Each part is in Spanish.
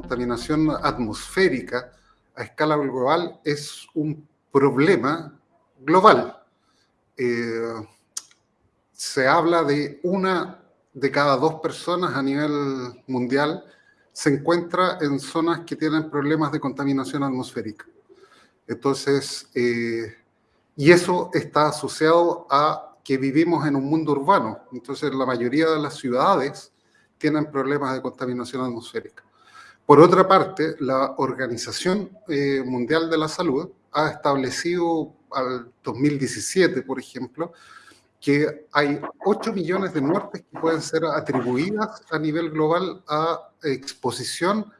contaminación atmosférica a escala global es un problema global. Eh, se habla de una de cada dos personas a nivel mundial se encuentra en zonas que tienen problemas de contaminación atmosférica. Entonces, eh, y eso está asociado a que vivimos en un mundo urbano. Entonces, la mayoría de las ciudades tienen problemas de contaminación atmosférica. Por otra parte, la Organización eh, Mundial de la Salud ha establecido al 2017, por ejemplo, que hay 8 millones de muertes que pueden ser atribuidas a nivel global a exposición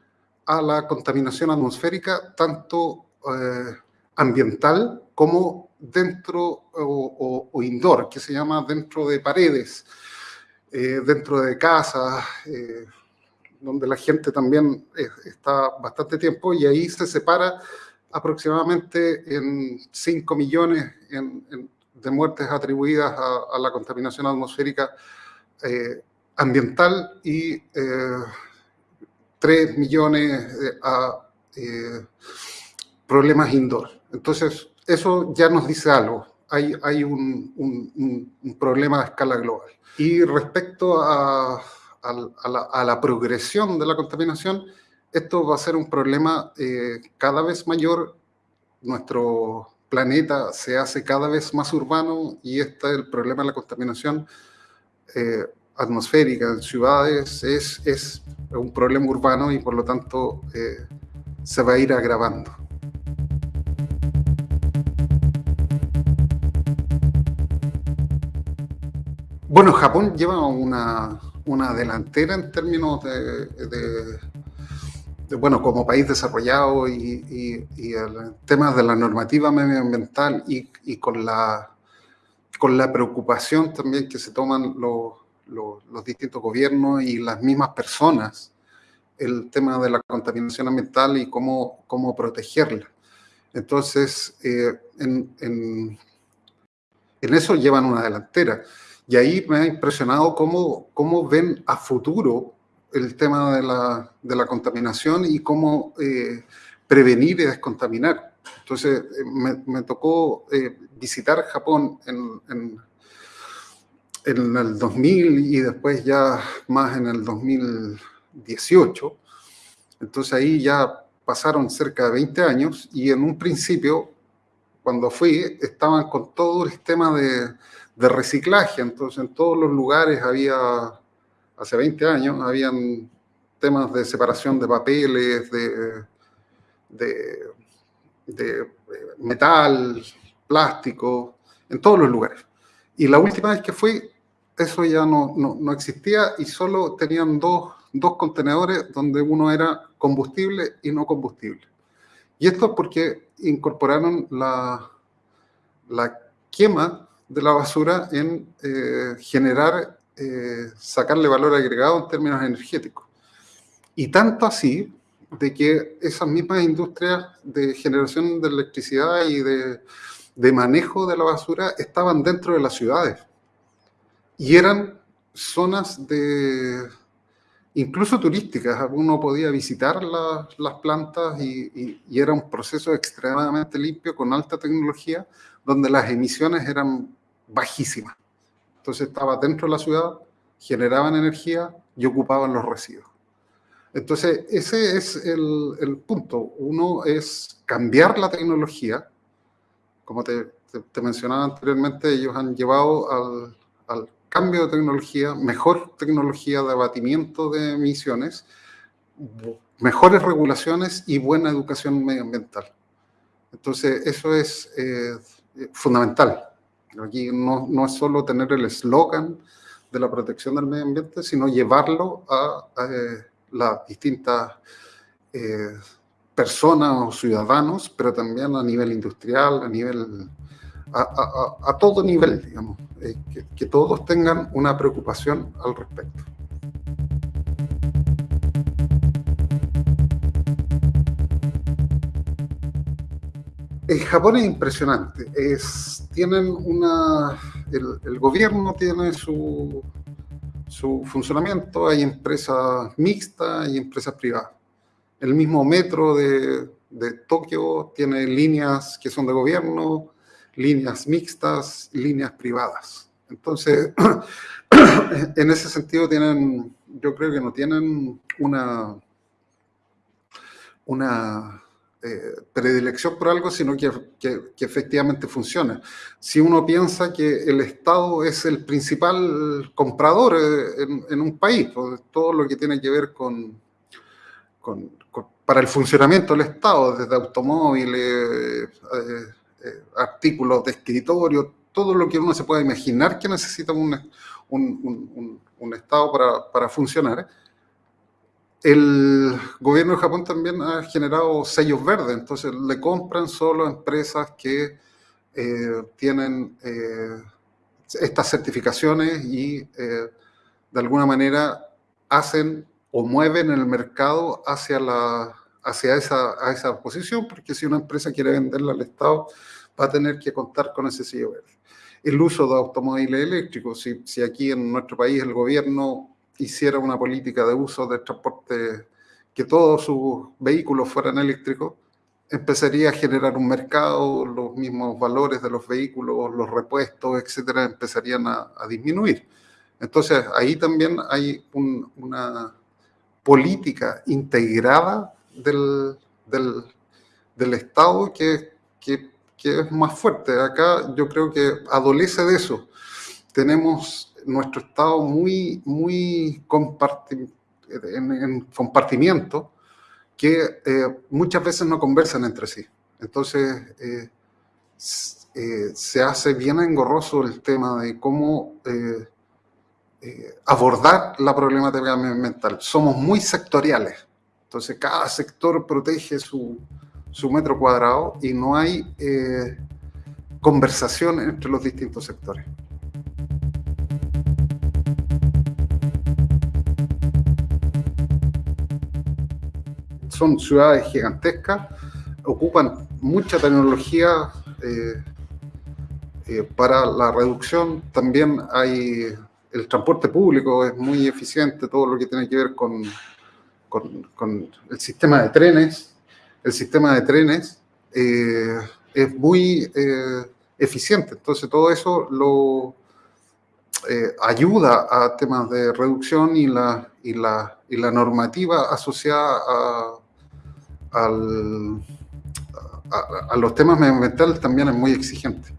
a la contaminación atmosférica, tanto eh, ambiental como dentro o, indoor, que se llama dentro de paredes, eh, dentro de casas, donde la gente también está bastante tiempo y ahí se separa aproximadamente en 5 millones de muertes atribuidas a, la contaminación atmosférica eh, ambiental y 3 millones a problemas indoor. Entonces, eso ya nos dice algo. Hay, hay un, un, problema a escala global. Y respecto a, a, la, progresión de la contaminación, esto va a ser un problema eh, cada vez mayor. Nuestro planeta se hace cada vez más urbano y este el problema de la contaminación eh, atmosférica en ciudades es, es un problema urbano y por lo tanto eh, se va a ir agravando. Bueno, Japón lleva una, delantera en términos de, bueno, como país desarrollado y, el tema de la normativa medioambiental y, con, la, con la preocupación también que se toman los, distintos gobiernos y las mismas personas, el tema de la contaminación ambiental y cómo, cómo protegerla. Entonces, eh, en, en eso llevan una delantera. Y ahí me ha impresionado cómo, cómo ven a futuro el tema de la, de la contaminación y cómo eh, prevenir y descontaminar. Entonces, eh, me, me tocó eh, visitar Japón en, en, en, el 2000 y después ya más en el 2018. Entonces ahí ya pasaron cerca de 20 años y en un principio, cuando fui, estaban con todo el tema de, de reciclaje. Entonces, en todos los lugares había, hace 20 años, habían temas de separación de papeles, de, de, metal, plástico, en todos los lugares. Y la última vez que fui, eso ya no, no, existía y solo tenían dos, dos, contenedores donde uno era combustible y no combustible. Y esto es porque incorporaron la, la quema de la basura en eh, generar, eh, sacarle valor agregado en términos energéticos. Y tanto así de que esas mismas industrias de generación de electricidad y de, de manejo de la basura estaban dentro de las ciudades. Y eran zonas de, incluso turísticas. Uno podía visitar las plantas y, y, era un proceso extremadamente limpio, con alta tecnología, donde las emisiones eran bajísima. Entonces estaba dentro de la ciudad, generaban energía y ocupaban los residuos. Entonces, ese es el, punto. Uno es cambiar la tecnología. Como te, mencionaba anteriormente, ellos han llevado al, al, cambio de tecnología, mejor tecnología de abatimiento de emisiones, mejores regulaciones y buena educación medioambiental. Entonces, eso es eh, fundamental. Aquí no, no es solo tener el eslogan de la protección del medio ambiente, sino llevarlo a, eh, las distintas eh, personas o ciudadanos, pero también a nivel industrial, a nivel, a, todo nivel, digamos, eh, que todos tengan una preocupación al respecto. El Japón es impresionante. Es, tienen una, el, gobierno tiene su, su, funcionamiento, hay empresas mixtas y empresas privadas. el mismo metro de, de Tokio tiene líneas que son de gobierno, líneas mixtas, líneas privadas. Entonces, en ese sentido tienen, yo creo que no tienen una, una eh, predilección por algo, sino que, que, efectivamente funciona. Si uno piensa que el Estado es el principal comprador eh, en, un país, pues, todo lo que tiene que ver con, con, para el funcionamiento del Estado, desde automóviles, eh, artículos de escritorio, todo lo que uno se pueda imaginar que necesita un, un, un, Estado para, para funcionar, el gobierno de Japón también ha generado sellos verdes, entonces le compran solo empresas que eh, tienen eh, estas certificaciones y eh, de alguna manera hacen o mueven el mercado hacia, la, hacia esa, esa posición, porque si una empresa quiere venderla al Estado, va a tener que contar con ese sello verde. El uso de automóviles eléctricos, si, si aquí en nuestro país el gobierno hiciera una política de uso de transporte, que todos sus vehículos fueran eléctricos, empezaría a generar un mercado, los mismos valores de los vehículos, los repuestos, etcétera, empezarían a, disminuir. Entonces, ahí también hay una política integrada del, del, del Estado que, que, es más fuerte. Acá yo creo que adolece de eso. Tenemos nuestro Estado muy, muy en, compartimiento que eh, muchas veces no conversan entre sí. Entonces, eh, eh, se hace bien engorroso el tema de cómo abordar la problemática ambiental. Somos muy sectoriales. Entonces, cada sector protege su, su metro cuadrado y no hay conversación entre los distintos sectores. Son ciudades gigantescas, ocupan mucha tecnología eh, eh, para la reducción. También hay el transporte público, es muy eficiente, todo lo que tiene que ver con, con, el sistema de trenes. El sistema de trenes eh, es muy eficiente, entonces todo eso lo ayuda a temas de reducción y la, y la, y la normativa asociada a, al, a, los temas medioambientales también es muy exigente.